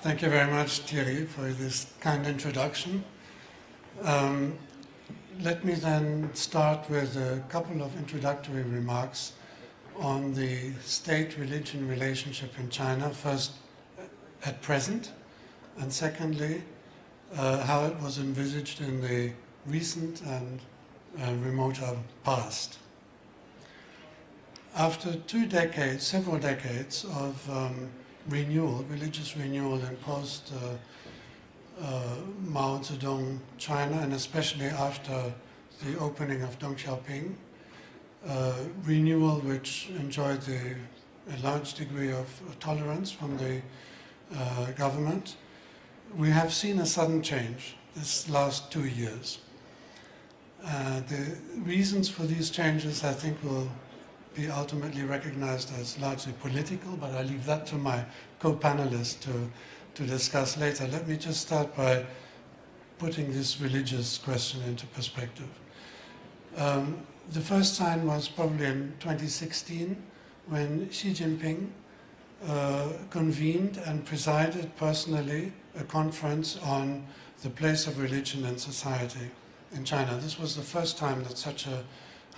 Thank you very much, Thierry, for this kind introduction. Um, let me then start with a couple of introductory remarks on the state-religion relationship in China, first at present, and secondly, uh, how it was envisaged in the recent and uh, remoter past. After two decades, several decades of um, renewal, religious renewal in post uh, uh, Mao Zedong China, and especially after the opening of Deng Xiaoping, uh, renewal which enjoyed the, a large degree of tolerance from the uh, government, we have seen a sudden change this last two years. Uh, the reasons for these changes, I think, will be ultimately recognized as largely political, but I leave that to my co-panelists to, to discuss later. Let me just start by putting this religious question into perspective. Um, the first sign was probably in 2016 when Xi Jinping uh, convened and presided personally a conference on the place of religion in society in China. This was the first time that such a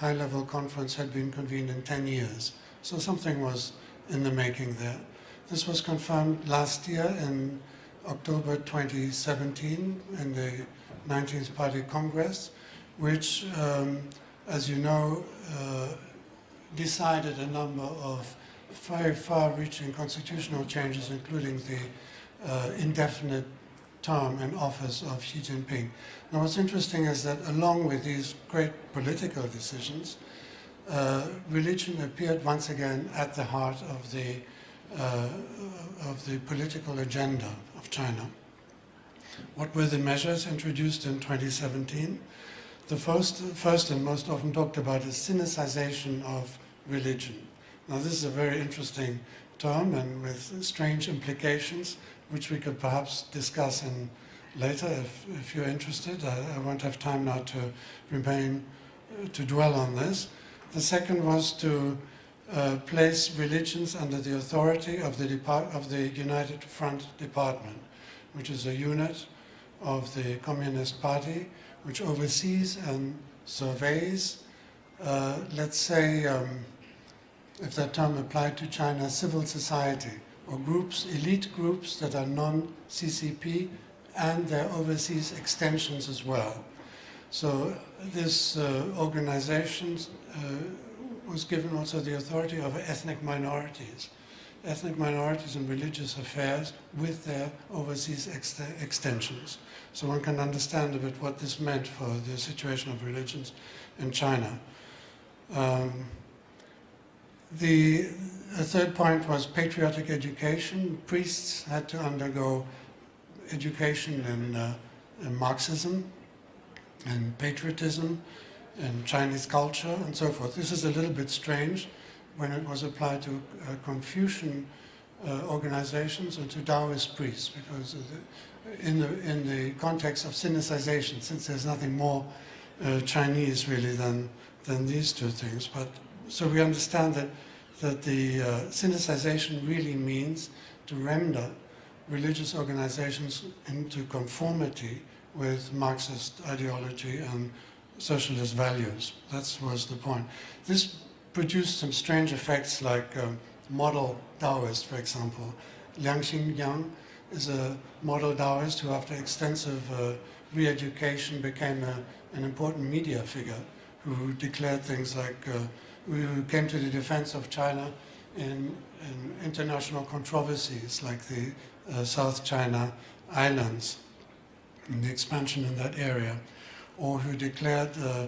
high-level conference had been convened in 10 years. So something was in the making there. This was confirmed last year in October 2017 in the 19th Party Congress, which, um, as you know, uh, decided a number of very far-reaching constitutional changes, including the uh, indefinite term in office of Xi Jinping. Now what's interesting is that along with these great political decisions, uh, religion appeared once again at the heart of the, uh, of the political agenda of China. What were the measures introduced in 2017? The first, first and most often talked about is sinicization of religion. Now this is a very interesting term and with strange implications which we could perhaps discuss in later if, if you're interested. I, I won't have time now to remain, uh, to dwell on this. The second was to uh, place religions under the authority of the, of the United Front Department, which is a unit of the Communist Party, which oversees and surveys, uh, let's say, um, if that term applied to China, civil society, or groups, elite groups that are non-CCP and their overseas extensions as well. So this uh, organization uh, was given also the authority of ethnic minorities, ethnic minorities in religious affairs with their overseas ex extensions. So one can understand a bit what this meant for the situation of religions in China. Um, the, third point was patriotic education. Priests had to undergo education in, uh, in Marxism and patriotism and Chinese culture and so forth. This is a little bit strange when it was applied to uh, Confucian uh, organizations and to Taoist priests because the, in, the, in the context of sinicization, since there's nothing more uh, Chinese really than, than these two things. But so we understand that, that the uh, really means to render religious organizations into conformity with Marxist ideology and socialist values. That was the point. This produced some strange effects like um, model Taoist, for example. Liang Xingyang is a model Taoist who after extensive uh, re-education became a, an important media figure who declared things like uh, who came to the defense of China in, in international controversies like the uh, South China Islands and the expansion in that area, or who declared uh,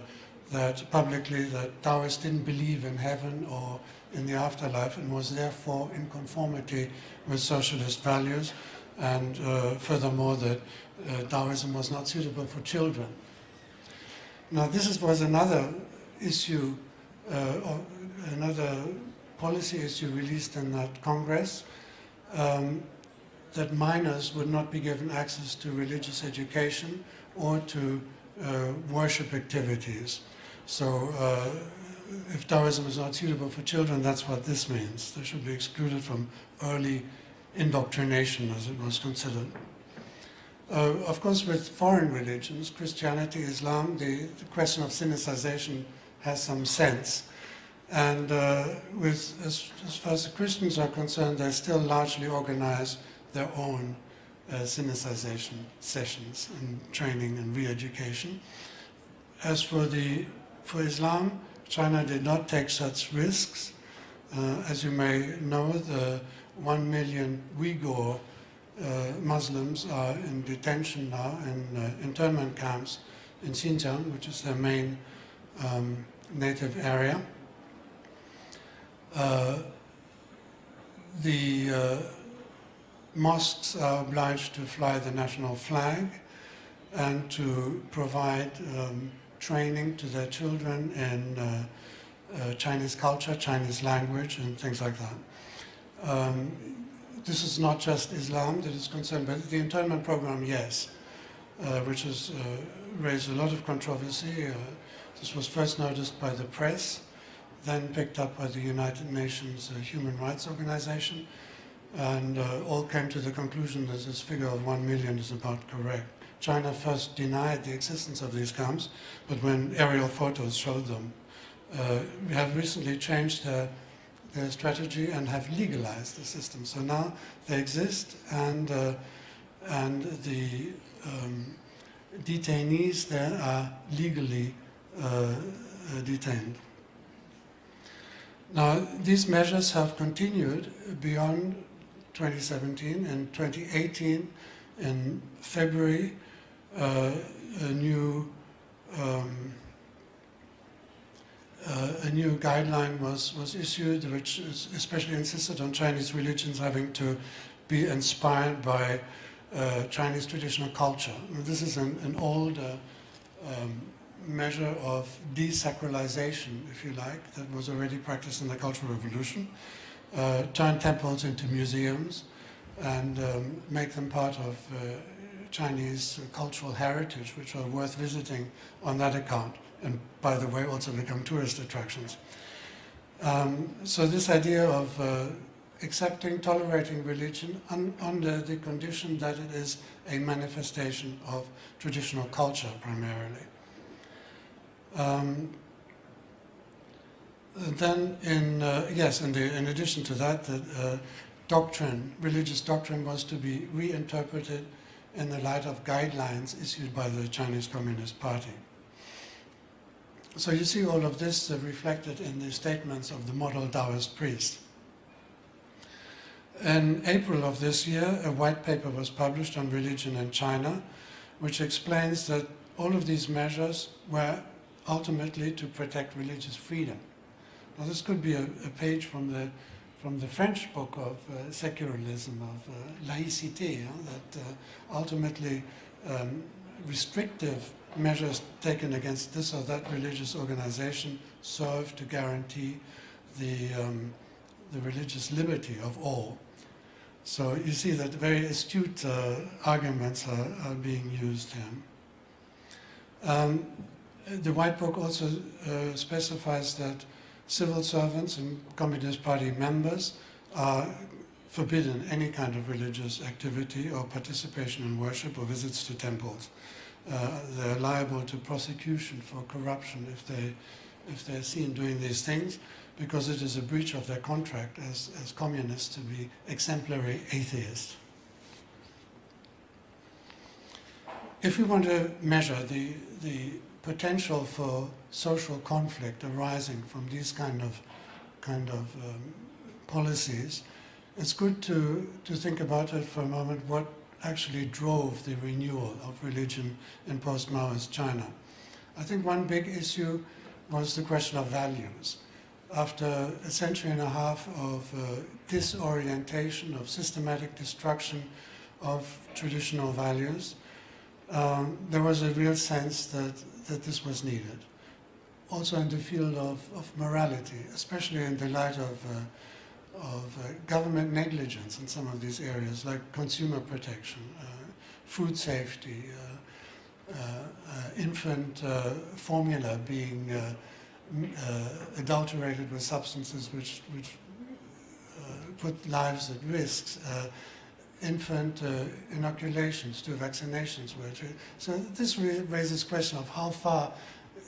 that publicly that Taoists didn't believe in heaven or in the afterlife and was therefore in conformity with socialist values and uh, furthermore that uh, Taoism was not suitable for children. Now this is, was another issue another policy issue released in that Congress um, that minors would not be given access to religious education or to uh, worship activities. So uh, if Taoism is not suitable for children, that's what this means. They should be excluded from early indoctrination, as it was considered. Uh, of course, with foreign religions, Christianity, Islam, the, the question of sinicization has some sense. And uh, with, as, as, far as the Christians are concerned, they still largely organize their own uh, sessions and training and re-education. As for, the, for Islam, China did not take such risks. Uh, as you may know, the one million Uyghur uh, Muslims are in detention now in uh, internment camps in Xinjiang, which is their main um, native area. Uh, the uh, mosques are obliged to fly the national flag and to provide um, training to their children in uh, uh, Chinese culture, Chinese language, and things like that. Um, this is not just Islam that is concerned, but the internment program, yes, uh, which has uh, raised a lot of controversy. This was first noticed by the press, then picked up by the United Nations uh, Human Rights Organization, and uh, all came to the conclusion that this figure of one million is about correct. China first denied the existence of these camps, but when aerial photos showed them, uh, we have recently changed their, their, strategy and have legalized the system. So now they exist, and uh, and the um, detainees there are legally detained. Now, these measures have continued beyond 2017. and 2018, in February, uh, a new um, uh, a new guideline was, was issued, which especially insisted on Chinese religions having to be inspired by uh, Chinese traditional culture. This is an, an old uh, um, measure of desacralization, if you like, that was already practiced in the Cultural Revolution. Uh, turn temples into museums and um, make them part of uh, Chinese cultural heritage, which are worth visiting on that account, and by the way, also become tourist attractions. Um, so this idea of uh, accepting, tolerating religion un under the condition that it is a manifestation of traditional culture primarily. Um, then in, uh, yes, in, the, in, addition to that, the uh, doctrine, religious doctrine was to be reinterpreted in the light of guidelines issued by the Chinese Communist Party. So you see all of this uh, reflected in the statements of the model Taoist priest. In April of this year, a white paper was published on religion in China, which explains that all of these measures were ultimately to protect religious freedom. Now this could be a, a page from the, from the French book of uh, secularism, of uh, laïcité, that uh, ultimately um, restrictive measures taken against this or that religious organization serve to guarantee the, um, the religious liberty of all. So you see that very astute uh, arguments are, are, being used here. Um, the White Book also uh, specifies that civil servants and Communist Party members are forbidden any kind of religious activity or participation in worship or visits to temples. Uh, they're liable to prosecution for corruption if, they, if they're seen doing these things because it is a breach of their contract as, as communists to be exemplary atheists. If we want to measure the, the potential for social conflict arising from these kind of, kind of um, policies, it's good to, to think about it for a moment what actually drove the renewal of religion in post-Maoist China. I think one big issue was the question of values. After a century and a half of uh, disorientation, of systematic destruction of traditional values, um, there was a real sense that, that this was needed. Also in the field of, of morality, especially in the light of, uh, of uh, government negligence in some of these areas, like consumer protection, uh, food safety, uh, uh, infant formula being adulterated with substances which, which put lives at risk. Infant uh, inoculations to vaccinations. So this raises question of how far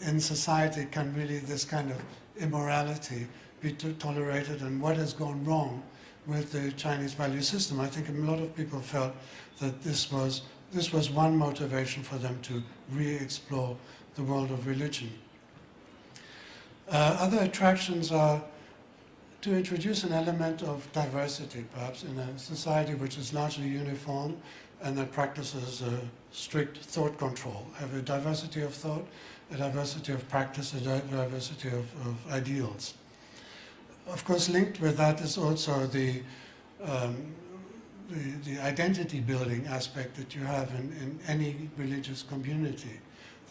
in society can really this kind of immorality be tolerated and what has gone wrong with the Chinese value system. I think a lot of people felt that this was, this was one motivation for them to re-explore the world of religion. Uh, other attractions are to introduce an element of diversity, perhaps, in a society which is largely uniform and that practices strict thought control, have a diversity of thought, a diversity of practice, a diversity of, of ideals. Of course, linked with that is also the, um, the, the, identity building aspect that you have in, in any religious community.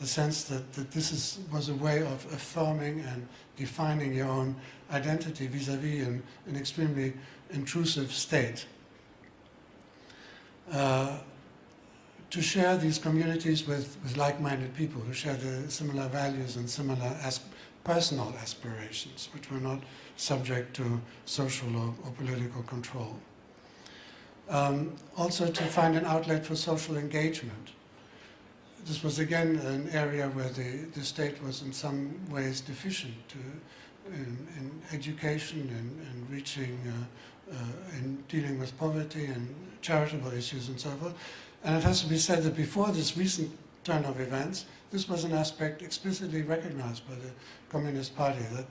The sense that, that this is, was a way of affirming and defining your own identity vis-a-vis -vis an, an, extremely intrusive state. Uh, to share these communities with, with like-minded people who share the similar values and similar as personal aspirations, which were not subject to social or, or political control. Um, also to find an outlet for social engagement. This was again an area where the, the state was in some ways deficient in, in education and, and reaching, uh, uh, in dealing with poverty and charitable issues and so forth. And it has to be said that before this recent turn of events, this was an aspect explicitly recognized by the Communist Party, that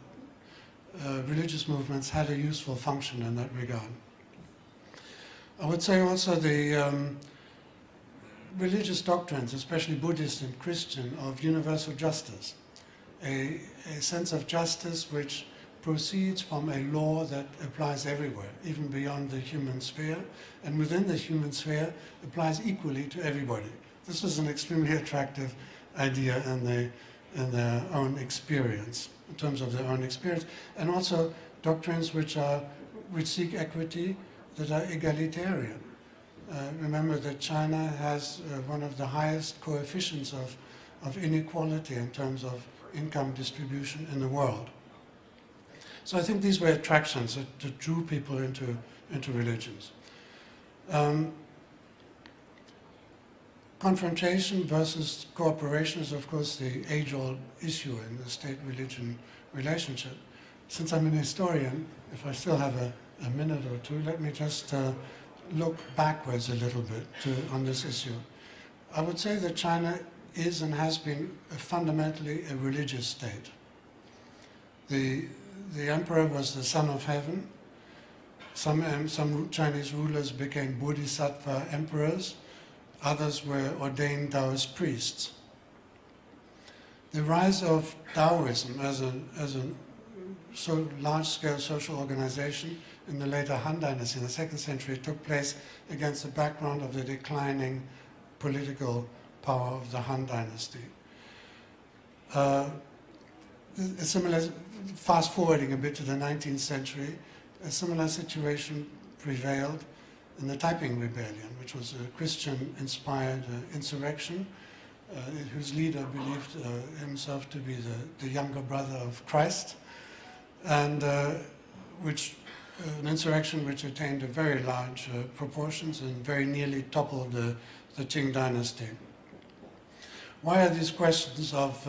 uh, religious movements had a useful function in that regard. I would say also the um, religious doctrines, especially Buddhist and Christian, of universal justice, a, a sense of justice which proceeds from a law that applies everywhere, even beyond the human sphere, and within the human sphere applies equally to everybody. This was an extremely attractive idea in, the, in their own experience, in terms of their own experience, and also doctrines which, are, which seek equity that are egalitarian. Uh, remember that China has uh, one of the highest coefficients of, of inequality in terms of income distribution in the world. So I think these were attractions that, that drew people into, into religions. Um, confrontation versus cooperation is of course the age-old issue in the state-religion relationship. Since I'm an historian, if I still have a, a minute or two, let me just uh, look backwards a little bit to, on this issue. I would say that China is and has been a fundamentally a religious state. The, the emperor was the son of heaven. Some, um, some Chinese rulers became bodhisattva emperors. Others were ordained Taoist priests. The rise of Taoism as a, as a so large-scale social organization in the later Han Dynasty, in the second century, took place against the background of the declining political power of the Han Dynasty. Uh, similar, fast forwarding a bit to the 19th century, a similar situation prevailed in the Taiping Rebellion, which was a Christian-inspired uh, insurrection, uh, whose leader believed uh, himself to be the, the, younger brother of Christ, and uh, which an insurrection which attained very large uh, proportions and very nearly toppled the, the Qing dynasty. Why are these questions of,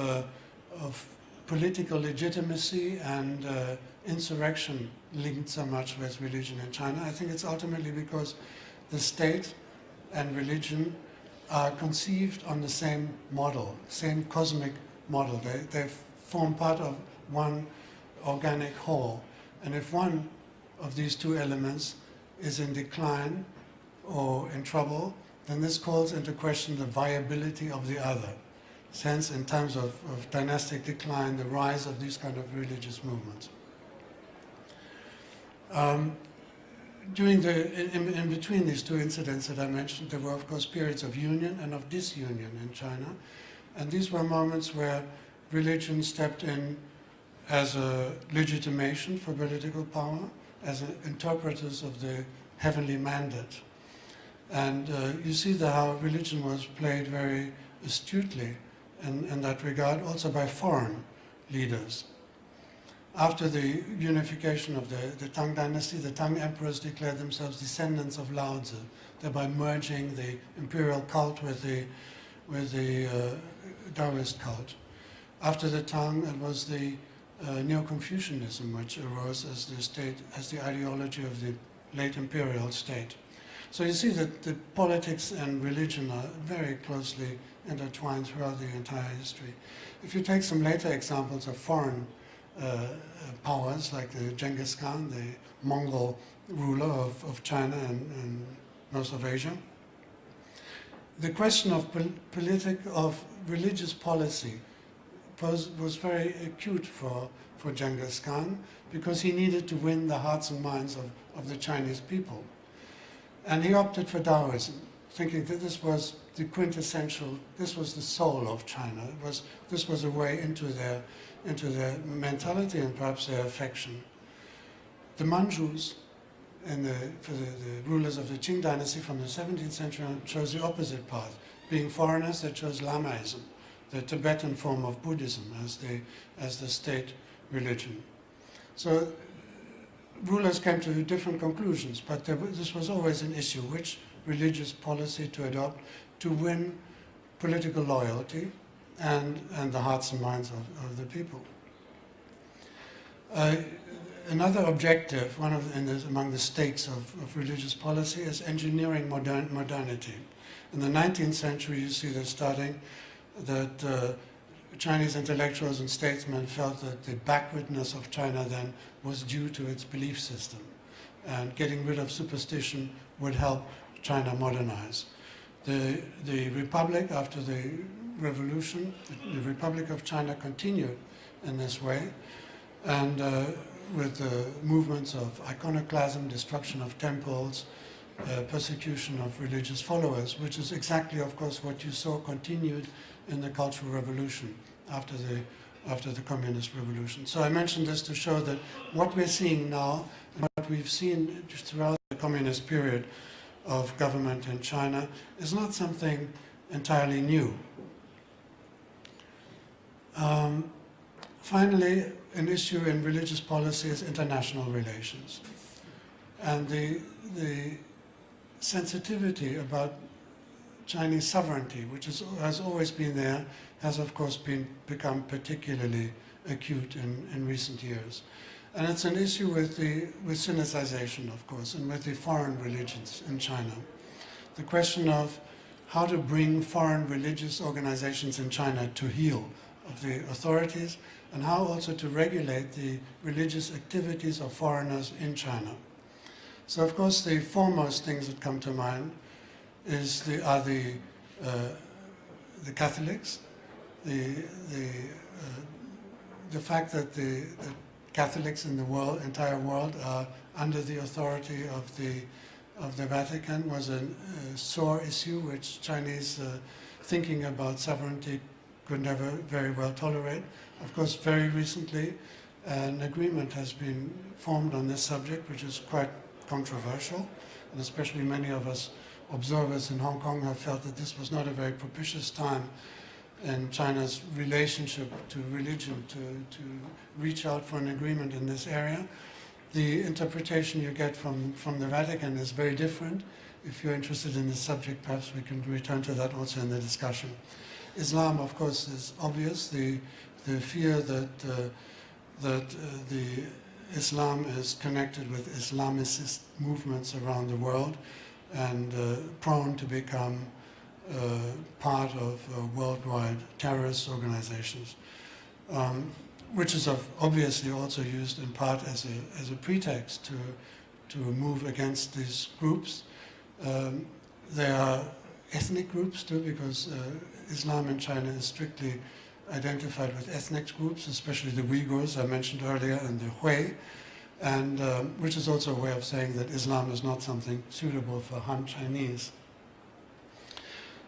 of political legitimacy and uh, insurrection linked so much with religion in China. I think it's ultimately because the state and religion are conceived on the same model, same cosmic model. They, they form part of one organic whole. And if one of these two elements is in decline or in trouble, then this calls into question the viability of the other Since in times of, of dynastic decline, the rise of these kind of religious movements. Um, during the, in, in, between these two incidents that I mentioned, there were of course periods of union and of disunion in China. And these were moments where religion stepped in as a legitimation for political power, as interpreters of the heavenly mandate. And uh, you see the, how religion was played very astutely in, in that regard, also by foreign leaders. after the unification of the, the Tang dynasty, the Tang emperors declared themselves descendants of Lao Tzu, thereby merging the imperial cult with the, with the uh, Taoist cult. After the Tang, it was the uh, Neo-Confucianism which arose as the state, as the ideology of the late imperial state. So you see that the politics and religion are very closely intertwined throughout the entire history. If you take some later examples of foreign uh, powers like the Genghis Khan, the Mongol ruler of, of China and, and most of Asia, the question of pol politic, of religious policy was, was very acute for, for Genghis Khan because he needed to win the hearts and minds of, of the Chinese people. And he opted for Taoism, thinking that this was the quintessential, this was the soul of China. It was, this was a way into their, into their mentality and perhaps their affection. The Manchus, and the, for the, the, rulers of the Qing dynasty from the 17th century on, chose the opposite path. Being foreigners, they chose Lamaism, the Tibetan form of Buddhism as the, as the state religion. So rulers came to different conclusions, but there, this was always an issue, which religious policy to adopt to win political loyalty and, and the hearts and minds of, of the people. Uh, another objective, one of the, among the stakes of, of, religious policy is engineering modern, modernity. In the 19th century, you see this starting, that uh, Chinese intellectuals and statesmen felt that the backwardness of China then was due to its belief system. And getting rid of superstition would help China modernize. The, the Republic, after the revolution, the Republic of China continued in this way. And uh, with the movements of iconoclasm, destruction of temples, uh, persecution of religious followers, which is exactly, of course, what you saw continued in the Cultural Revolution after the, after the Communist Revolution. So I mentioned this to show that what we're seeing now, what we've seen throughout the Communist period of government in China, is not something entirely new. Um, finally, an issue in religious policy is international relations. And the, the sensitivity about Chinese sovereignty, which is, has always been there, has of course been, become particularly acute in, in recent years. And it's an issue with, the, with Sinicization, of course, and with the foreign religions in China. The question of how to bring foreign religious organizations in China to heel of the authorities and how also to regulate the religious activities of foreigners in China. So of course the foremost things that come to mind is the, are the, uh, the Catholics, the, the, uh, the fact that the, the, Catholics in the world, entire world are under the authority of the, of the Vatican was a, sore issue which Chinese uh, thinking about sovereignty could never very well tolerate. Of course, very recently, an agreement has been formed on this subject, which is quite controversial, and especially many of us observers in Hong Kong have felt that this was not a very propitious time in China's relationship to religion to, to reach out for an agreement in this area. The interpretation you get from, from the Vatican is very different. If you're interested in this subject, perhaps we can return to that also in the discussion. Islam, of course, is obvious. The, the fear that, uh, that uh, the Islam is connected with Islamicist movements around the world and uh, prone to become uh, part of uh, worldwide terrorist organizations, um, which is obviously also used in part as a, as a pretext to, to move against these groups. Um, there are ethnic groups too, because uh, Islam in China is strictly identified with ethnic groups, especially the Uyghurs I mentioned earlier, and the Hui, and um, which is also a way of saying that Islam is not something suitable for Han Chinese.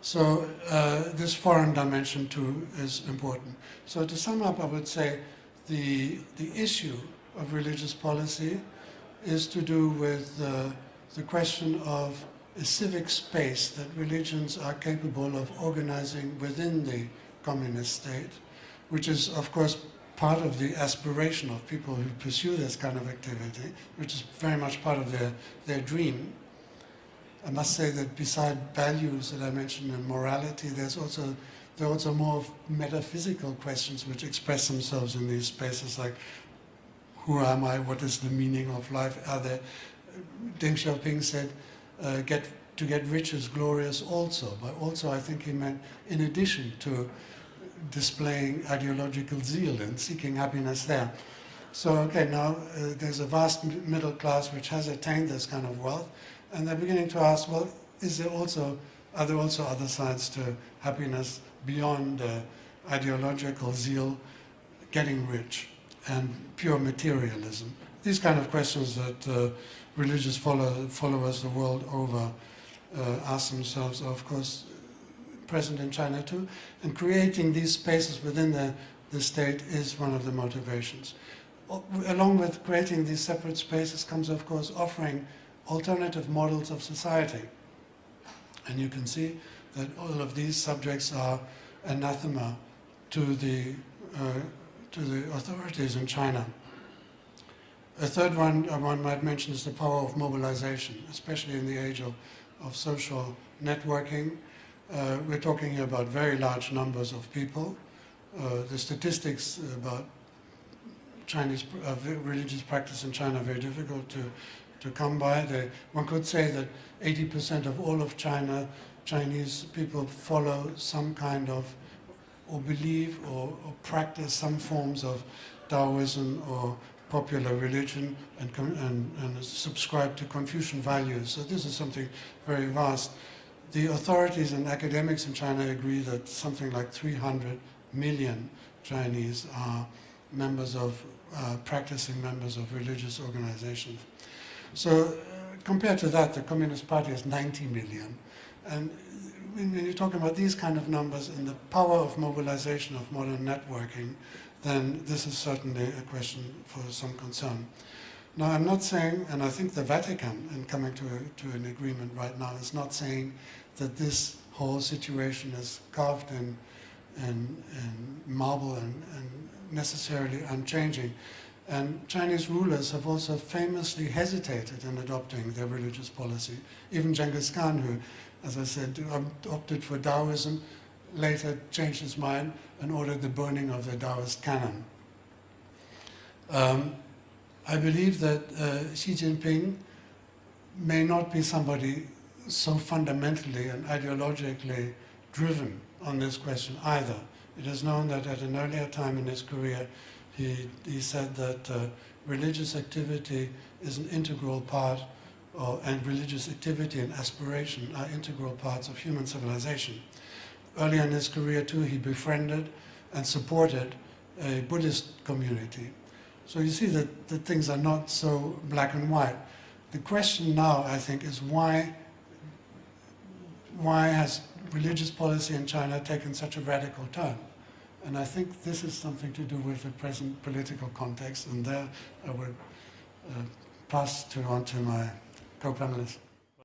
So uh, this foreign dimension too is important. So to sum up, I would say the, the issue of religious policy is to do with uh, the question of a civic space that religions are capable of organizing within the communist state, which is of course part of the aspiration of people who pursue this kind of activity, which is very much part of their, their dream. I must say that beside values that I mentioned and morality, there's also there are also more metaphysical questions which express themselves in these spaces, like who am I? What is the meaning of life? Are there? Deng Xiaoping said, uh, "Get to get rich is glorious also." But also, I think he meant in addition to displaying ideological zeal and seeking happiness there. So, okay, now uh, there's a vast middle class which has attained this kind of wealth, and they're beginning to ask, well, is there also, are there also other sides to happiness beyond uh, ideological zeal, getting rich, and pure materialism? These kind of questions that uh, religious follow, followers the world over uh, ask themselves of course, present in China too, and creating these spaces within the, the state is one of the motivations. Along with creating these separate spaces comes, of course, offering alternative models of society. And you can see that all of these subjects are anathema to the, uh, to the authorities in China. A third one uh, one might mention is the power of mobilization, especially in the age of, of social networking uh, we're talking about very large numbers of people. Uh, the statistics about Chinese uh, religious practice in China are very difficult to, to come by. They, one could say that 80% of all of China, Chinese people follow some kind of, or believe or, or practice some forms of Taoism or popular religion and, and, and subscribe to Confucian values. So this is something very vast the authorities and academics in China agree that something like 300 million Chinese are members of, uh, practicing members of religious organizations. So uh, compared to that, the Communist Party is 90 million. And when you're talking about these kind of numbers and the power of mobilization of modern networking, then this is certainly a question for some concern. Now, I'm not saying, and I think the Vatican, in coming to, a, to an agreement right now, is not saying that this whole situation is carved in, in, in marble and, and necessarily unchanging. And Chinese rulers have also famously hesitated in adopting their religious policy. Even Genghis Khan, who, as I said, opted for Taoism, later changed his mind and ordered the burning of the Taoist canon. Um, I believe that uh, Xi Jinping may not be somebody so fundamentally and ideologically driven on this question either. It is known that at an earlier time in his career, he, he said that uh, religious activity is an integral part, and religious activity and aspiration are integral parts of human civilization. Earlier in his career too, he befriended and supported a Buddhist community so you see that, that things are not so black and white. The question now, I think, is why, why has religious policy in China taken such a radical turn? And I think this is something to do with the present political context, and there I would uh, pass to on to my co-panelists.